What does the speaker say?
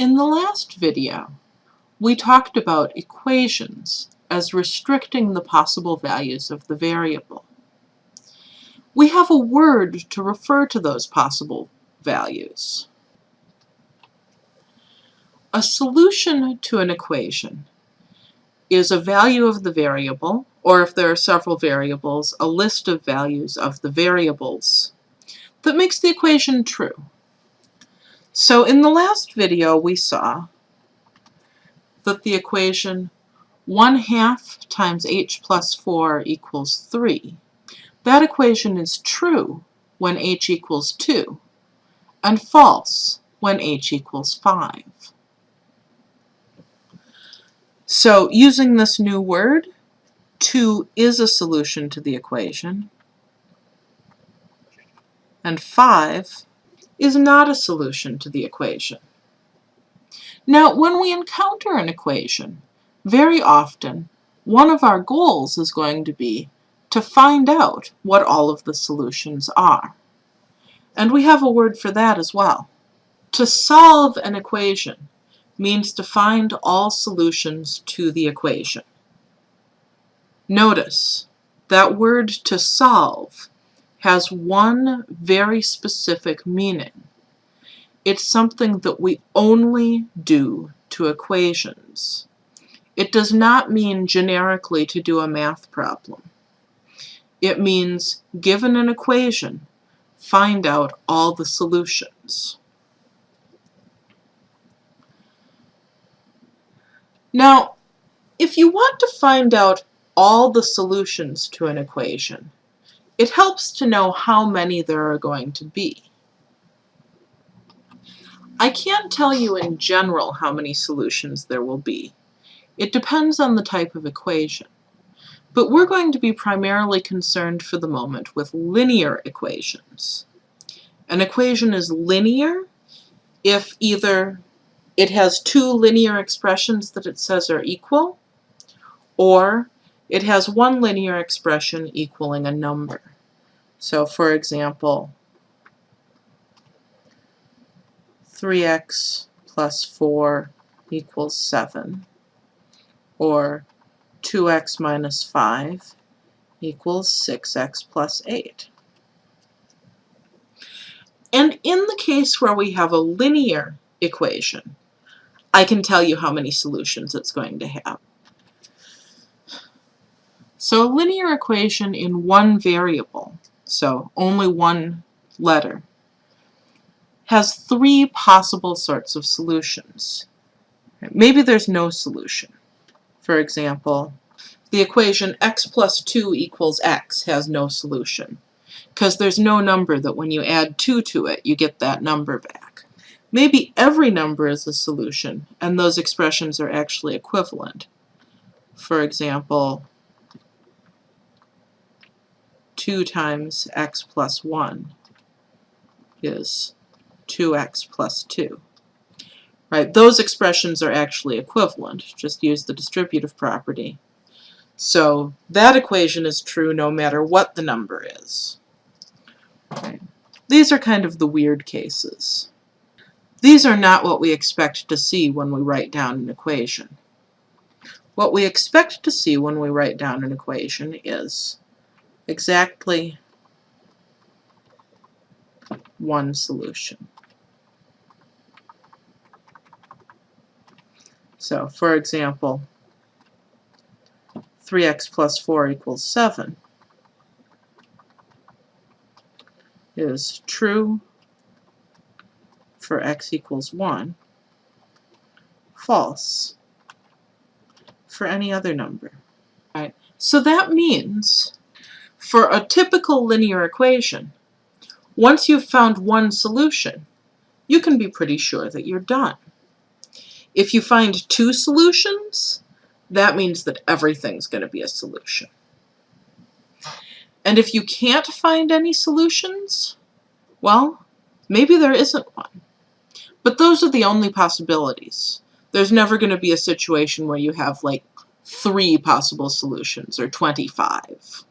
In the last video, we talked about equations as restricting the possible values of the variable. We have a word to refer to those possible values. A solution to an equation is a value of the variable, or if there are several variables, a list of values of the variables that makes the equation true. So in the last video we saw that the equation 1 half times h plus 4 equals 3. That equation is true when h equals 2 and false when h equals 5. So using this new word, 2 is a solution to the equation, and 5 is not a solution to the equation. Now, when we encounter an equation, very often one of our goals is going to be to find out what all of the solutions are. And we have a word for that as well. To solve an equation means to find all solutions to the equation. Notice that word to solve has one very specific meaning. It's something that we only do to equations. It does not mean generically to do a math problem. It means, given an equation, find out all the solutions. Now, if you want to find out all the solutions to an equation, it helps to know how many there are going to be. I can't tell you in general how many solutions there will be. It depends on the type of equation. But we're going to be primarily concerned for the moment with linear equations. An equation is linear if either it has two linear expressions that it says are equal, or it has one linear expression equaling a number. So for example, 3x plus 4 equals 7, or 2x minus 5 equals 6x plus 8. And in the case where we have a linear equation, I can tell you how many solutions it's going to have. So a linear equation in one variable so only one letter, has three possible sorts of solutions. Maybe there's no solution. For example, the equation x plus 2 equals x has no solution because there's no number that when you add 2 to it, you get that number back. Maybe every number is a solution, and those expressions are actually equivalent. For example, 2 times x plus 1 is 2x plus 2. Right, those expressions are actually equivalent. Just use the distributive property. So that equation is true no matter what the number is. These are kind of the weird cases. These are not what we expect to see when we write down an equation. What we expect to see when we write down an equation is exactly one solution. So, for example, 3x plus 4 equals 7 is true for x equals 1, false for any other number. Right. So that means for a typical linear equation, once you've found one solution, you can be pretty sure that you're done. If you find two solutions, that means that everything's going to be a solution. And if you can't find any solutions, well, maybe there isn't one. But those are the only possibilities. There's never going to be a situation where you have like three possible solutions or 25.